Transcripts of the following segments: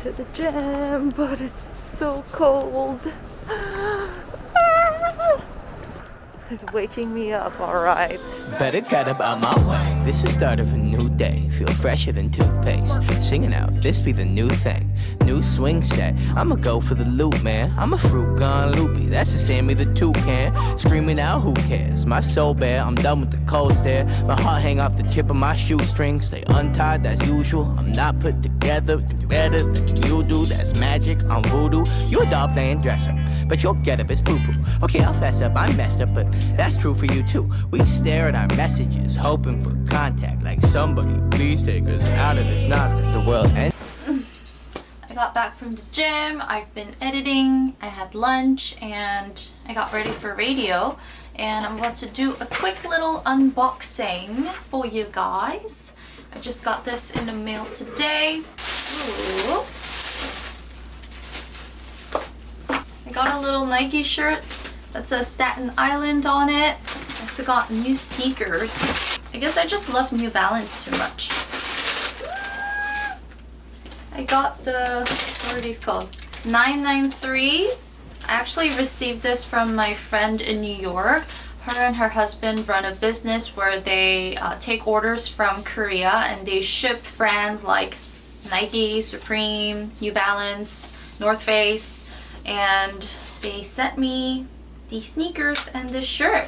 to the gym, but it's so cold. It's waking me up, alright. Better get up out my way. This is start of a new day. Feel fresher than toothpaste. Singing out, this be the new thing. New swing set. I'ma go for the loop, man. I'm a fruit gone loopy. That's the Sammy the toucan. Screaming out, who cares? My soul bare. I'm done with the cold stare. My heart hang off the tip of my shoestring. Stay untied, that's usual. I'm not put together. Do better than you do. That's magic. I'm voodoo. You a doll playing dress up. But your get up is poo poo. Okay, I'll fess up. I'm messed up, but that's true for you too. We stare at our messages, hoping for contact. Like somebody, please take us out of this nonsense. The world ends. I got back from the gym, I've been editing, I had lunch, and I got ready for radio. And I'm about to do a quick little unboxing for you guys. I just got this in the mail today. Ooh. I got a little Nike shirt that says Staten Island on it. Also got new sneakers. I guess I just love New Balance too much. I got the, what are these called? 993s. I actually received this from my friend in New York. Her and her husband run a business where they uh, take orders from Korea and they ship brands like Nike, Supreme, New Balance, North Face, and they sent me these sneakers and this shirt.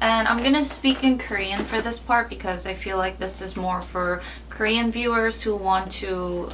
And I'm gonna speak in Korean for this part because I feel like this is more for Korean viewers who want to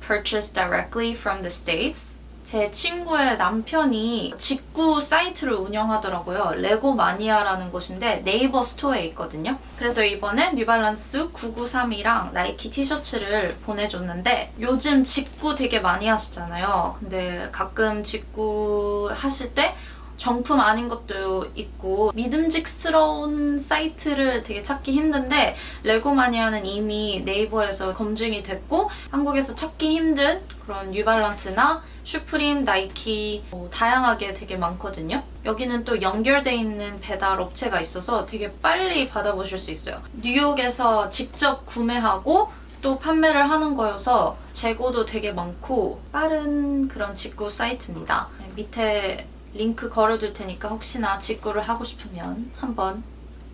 purchase directly from the States. 제 친구의 남편이 직구 사이트를 운영하더라고요. 레고 마니아라는 곳인데 네이버 스토어에 있거든요. 그래서 이번에 뉴발란스 993이랑 나이키 티셔츠를 보내줬는데 요즘 직구 되게 많이 하시잖아요. 근데 가끔 직구 하실 때 정품 아닌 것도 있고 믿음직스러운 사이트를 되게 찾기 힘든데 레고마니아는 이미 네이버에서 검증이 됐고 한국에서 찾기 힘든 그런 뉴발란스나 슈프림, 나이키 뭐 다양하게 되게 많거든요. 여기는 또 연결돼 있는 배달 업체가 있어서 되게 빨리 받아보실 수 있어요. 뉴욕에서 직접 구매하고 또 판매를 하는 거여서 재고도 되게 많고 빠른 그런 직구 사이트입니다. 네, 밑에 링크 걸어둘 테니까 혹시나 직구를 하고 싶으면 한번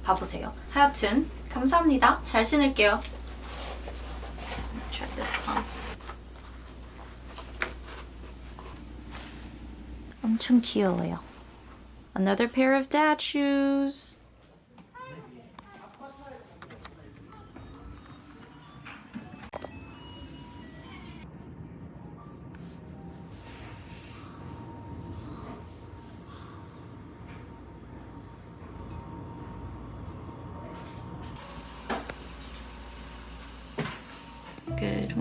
봐보세요. 하여튼 감사합니다. 잘 신을게요. Try this on. 엄청 귀여워요. Another pair of dad shoes.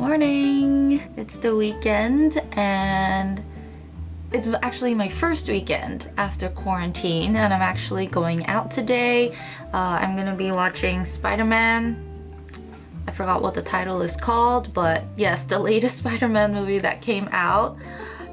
Morning! It's the weekend and it's actually my first weekend after quarantine and I'm actually going out today. Uh, I'm gonna be watching Spider-Man. I forgot what the title is called, but yes, the latest Spider-Man movie that came out.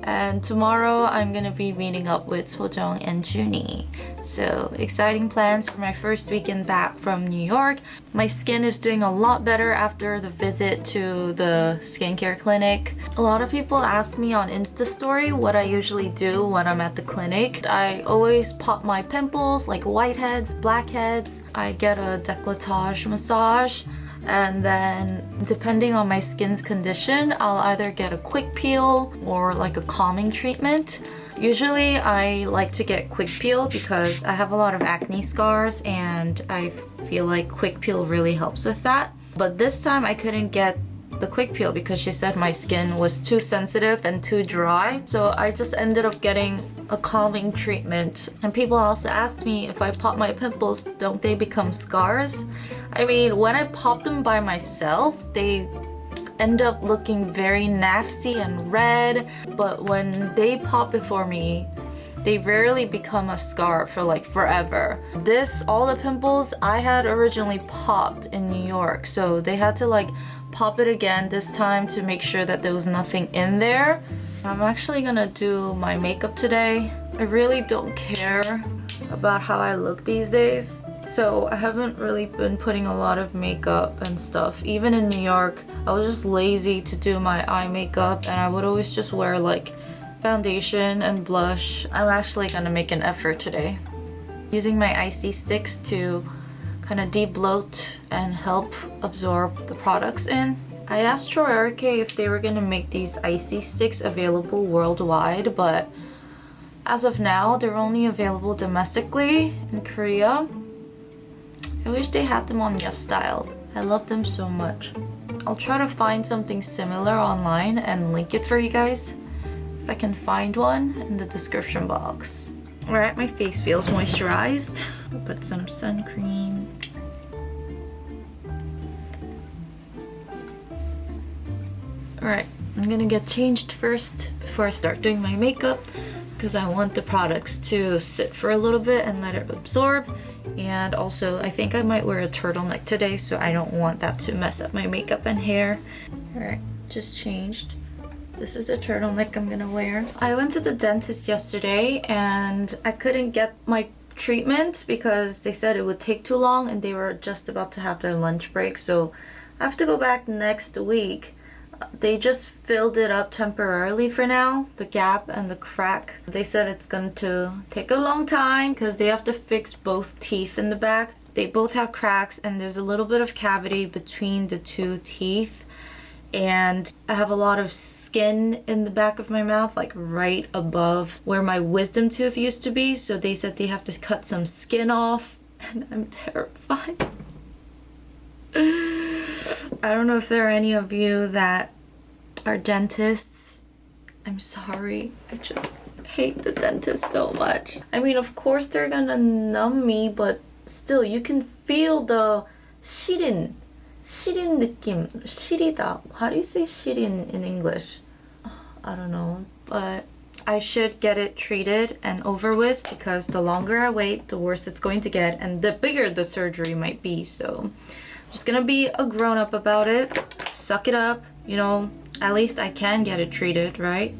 And tomorrow I'm gonna be meeting up with Sojong and Junie. So exciting plans for my first weekend back from New York. My skin is doing a lot better after the visit to the skincare clinic. A lot of people ask me on Insta story what I usually do when I'm at the clinic. I always pop my pimples like whiteheads, blackheads. I get a décolletage massage and then depending on my skin's condition I'll either get a quick peel or like a calming treatment. Usually I like to get quick peel because I have a lot of acne scars and I feel like quick peel really helps with that. But this time I couldn't get the quick peel because she said my skin was too sensitive and too dry. So I just ended up getting a calming treatment and people also asked me if I pop my pimples don't they become scars I mean when I pop them by myself they end up looking very nasty and red but when they pop before me they rarely become a scar for like forever. This, all the pimples I had originally popped in New York so they had to like pop it again this time to make sure that there was nothing in there. I'm actually gonna do my makeup today. I really don't care about how I look these days. So I haven't really been putting a lot of makeup and stuff. Even in New York, I was just lazy to do my eye makeup and I would always just wear like foundation and blush. I'm actually gonna make an effort today. Using my icy sticks to kind of de-bloat and help absorb the products in. I asked Troiareuke if they were gonna make these icy sticks available worldwide, but as of now, they're only available domestically in Korea. I wish they had them on Yes Style. I love them so much. I'll try to find something similar online and link it for you guys if I can find one in the description box. Alright, my face feels moisturized. I'll put some sun cream. Alright, I'm gonna get changed first before I start doing my makeup because I want the products to sit for a little bit and let it absorb. And also, I think I might wear a turtleneck today, so I don't want that to mess up my makeup and hair. Alright, just changed. This is a turtleneck I'm gonna wear. I went to the dentist yesterday and I couldn't get my treatment because they said it would take too long and they were just about to have their lunch break. So I have to go back next week they just filled it up temporarily for now the gap and the crack they said it's going to take a long time because they have to fix both teeth in the back they both have cracks and there's a little bit of cavity between the two teeth and I have a lot of skin in the back of my mouth, like right above where my wisdom tooth used to be. So they said they have to cut some skin off, and I'm terrified. I don't know if there are any of you that are dentists. I'm sorry. I just hate the dentist so much. I mean, of course they're gonna numb me, but still, you can feel the 시린, 시린 느낌. 시리다. How do you say 시린 in English? I don't know, but I should get it treated and over with because the longer I wait, the worse it's going to get and the bigger the surgery might be. So I'm just gonna be a grown up about it, suck it up, you know, at least I can get it treated, right?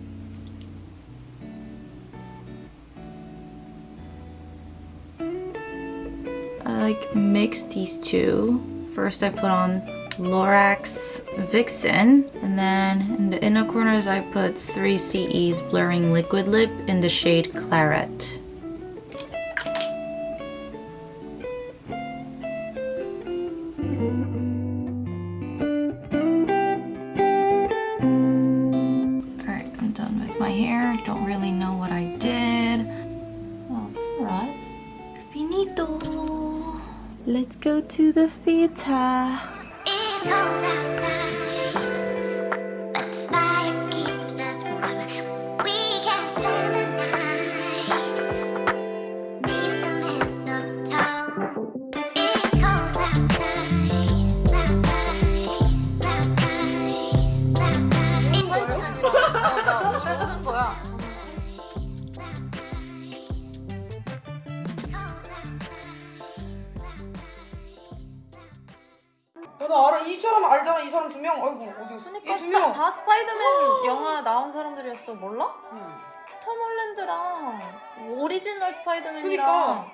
I like mix these two. First I put on Lorax Vixen and then in the inner corners I put 3CE's Blurring Liquid Lip in the shade Claret. 他 사람들이었어 몰라? 톰 홀랜드랑 오리지널 스파이더맨이랑 그니까.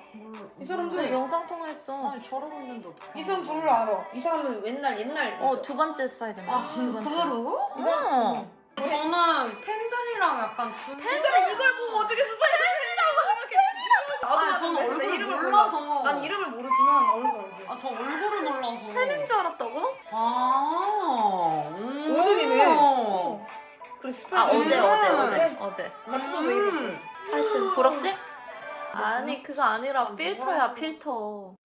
이 사람들. 네, 영상 통화했어 아니 저러고 있는데 어떡해 이 사람 둘을 알아. 이 사람은 옛날 옛날. 어 두 번째 스파이더맨 아두 번째. 진짜로? 이 사람. 어. 저는 팬들이랑 약간 준이 사람 이걸 보고 어떻게 스파이더맨이라고 생각해? 나도 아니 저는 내 얼굴 이름을 몰라서 몰라. 난 이름을 모르지만 얼굴 알지. 아저 얼굴을 몰라서 팬인 줄 알았다고? 아 음. 오늘이네. 어. 그래 아 스파이더맨. 어제 음. 어제 어제? 어제 어제 같은 옷왜 입었어? 하여튼 부럽지? 아니 그거 아니라 아, 필터야. 필터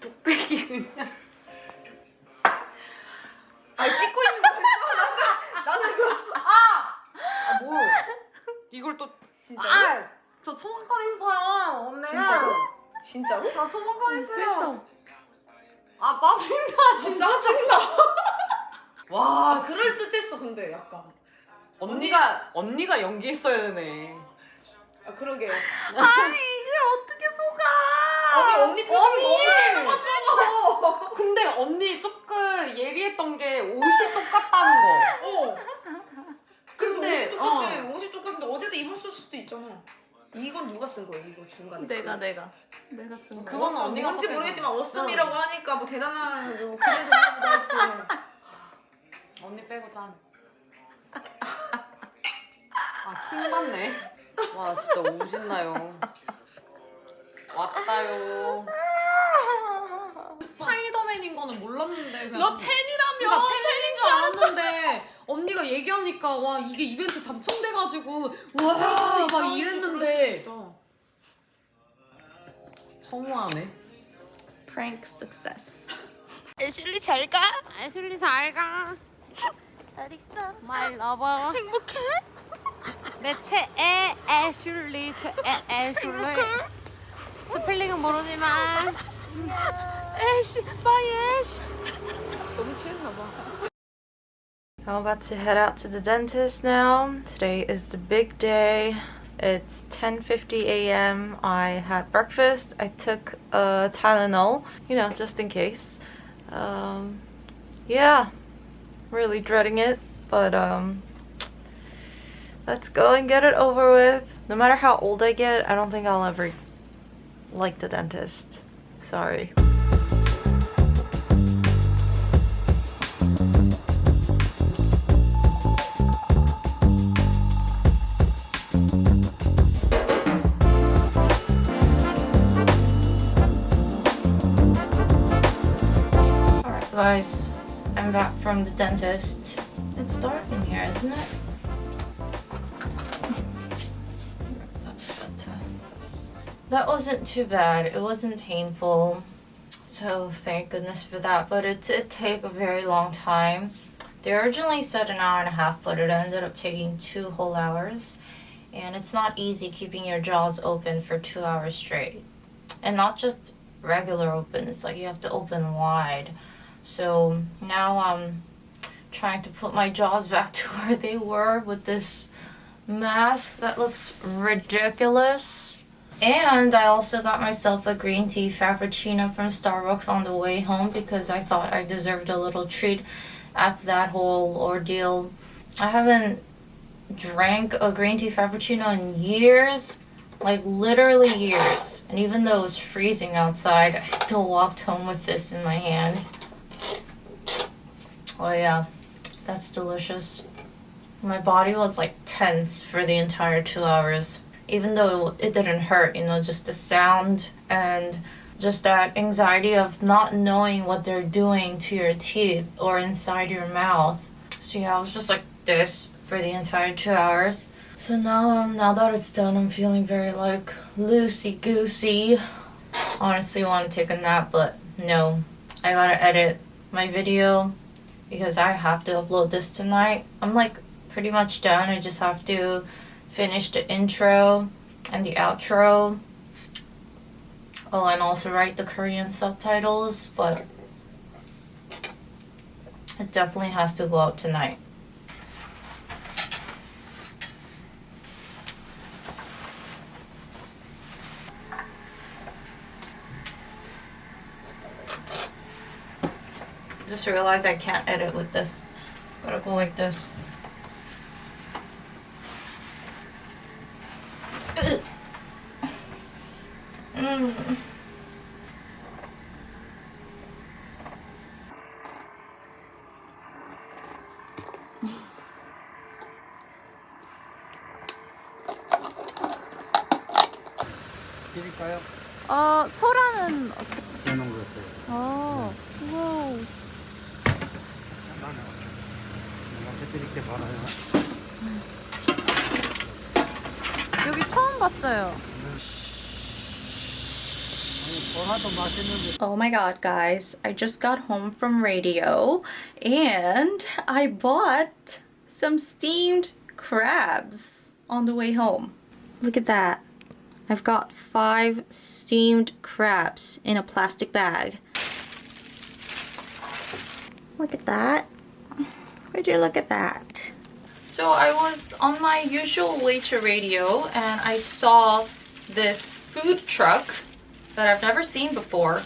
뚝배기 그냥 약간. 언니가 언니가 연기했어야 되네 아 그러게. 아니 이게 어떻게 속아 아니 언니 표정이 너무 좋아가지고. 근데 언니 조금 예리했던 게 옷이 똑같다는 거 어. 똑같아. 옷이 똑같은데 어디다 입었을 수도 있잖아. 이건 누가 쓴 거야? 이거 중간에. 내가 내가 내가 쓴 거. 그거는 언니가 뭔지. 모르겠지만 어썸이라고 하니까 뭐 대단한 뭐 기대 좋나 보다 했지. 언니 빼고 짠. 아, 킹 받네. 와, 진짜 오신나요. 왔다요. 스파이더맨인 거는 몰랐는데. 그냥 너 팬이라며. 나 팬인 줄 알았는데 언니가 얘기하니까 와 이게 이벤트 당첨돼가지고 와막 이랬는데 허무하네. Prank success. 애슐리 잘 가? 애슐리 잘 가. 잘 있어. 말 러버. 행복해? 내 최애 애슐리 최애 애슐리. 스펠링은 모르지만 애쉬, 바이 애쉬. I'm about to head out to the dentist now. Today is the big day. It's 10:50 a.m. I had breakfast. I took a Tylenol, you know, just in case. Um, yeah, really dreading it, but um, let's go and get it over with. No matter how old I get, I don't think I'll ever like the dentist. Sorry. Guys, I'm back from the dentist. It's dark in here, isn't it? That wasn't too bad. It wasn't painful. So thank goodness for that. But it did take a very long time. They originally said an hour and a half, but it ended up taking two whole hours. And it's not easy keeping your jaws open for two hours straight. And not just regular open, it's like you have to open wide. So now I'm trying to put my jaws back to where they were with this mask that looks ridiculous. And I also got myself a green tea frappuccino from Starbucks on the way home because I thought I deserved a little treat after that whole ordeal. I haven't drank a green tea frappuccino in years, like literally years. And even though it was freezing outside, I still walked home with this in my hand. Oh yeah, that's delicious. My body was like tense for the entire two hours. Even though it, didn't hurt, you know, just the sound and just that anxiety of not knowing what they're doing to your teeth or inside your mouth. So yeah, I was just like this for the entire two hours. So now, um, now that it's done, I'm feeling very like loosey goosey. Honestly, want to take a nap, but no, I gotta edit my video because I have to upload this tonight. I'm like pretty much done. I just have to finish the intro and the outro. Oh, and also write the Korean subtitles, but it definitely has to go out tonight. Just realized I can't edit with this. Gotta go like this. 드릴까요? 어 소라는 어떻게? 해놓은 거였어요. 어. 와우. 잠깐만요. 내가 해드릴 게 많아요. 여기 처음 봤어요. Oh my god, guys. I just got home from radio and I bought some steamed crabs on the way home. Look at that. I've got five steamed crabs in a plastic bag. Look at that. Would you look at that? So I was on my usual way to radio and I saw this food truck that I've never seen before.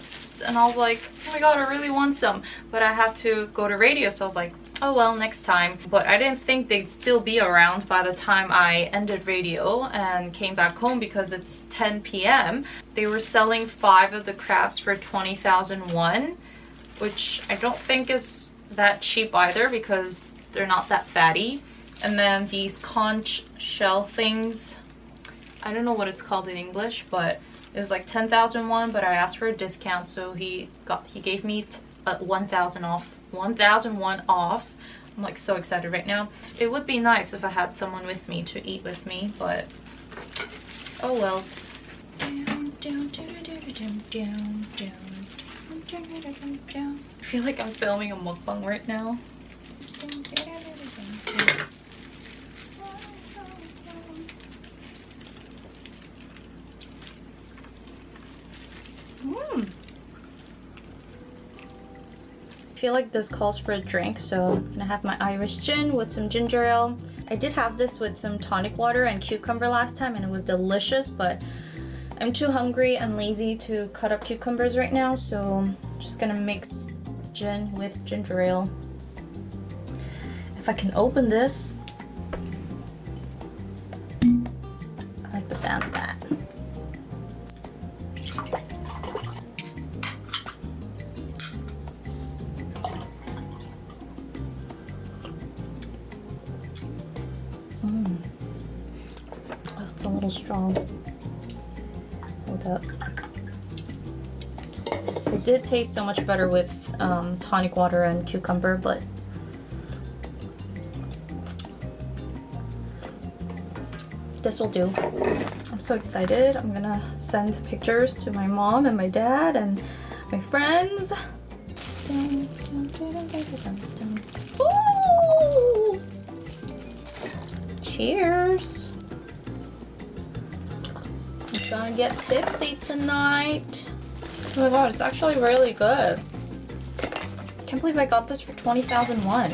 And I was like, oh my god, I really want some. But I had to go to radio, so I was like, oh well, next time. But I didn't think they'd still be around by the time I ended radio and came back home because it's 10 p.m. They were selling five of the crabs for 20,001, which I don't think is that cheap either because they're not that fatty. And then these conch shell things, I don't know what it's called in English, but it was like 10,001, but I asked for a discount, so he got he gave me uh, 1,000 off, 1,001 off. I'm like so excited right now. It would be nice if I had someone with me to eat with me, but oh well. I feel like I'm filming a mukbang right now. Mm. I feel like this calls for a drink, so I'm gonna have my Irish gin with some ginger ale. I did have this with some tonic water and cucumber last time and it was delicious, but I'm too hungry and lazy to cut up cucumbers right now, so I'm just gonna mix gin with ginger ale. If I can open this, It's a little strong. Hold up. It did taste so much better with um, tonic water and cucumber, but this will do. I'm so excited. I'm gonna send pictures to my mom and my dad and my friends. Cheers. I'm gonna get tipsy tonight. Oh my god, it's actually really good. Can't believe I got this for 20,001.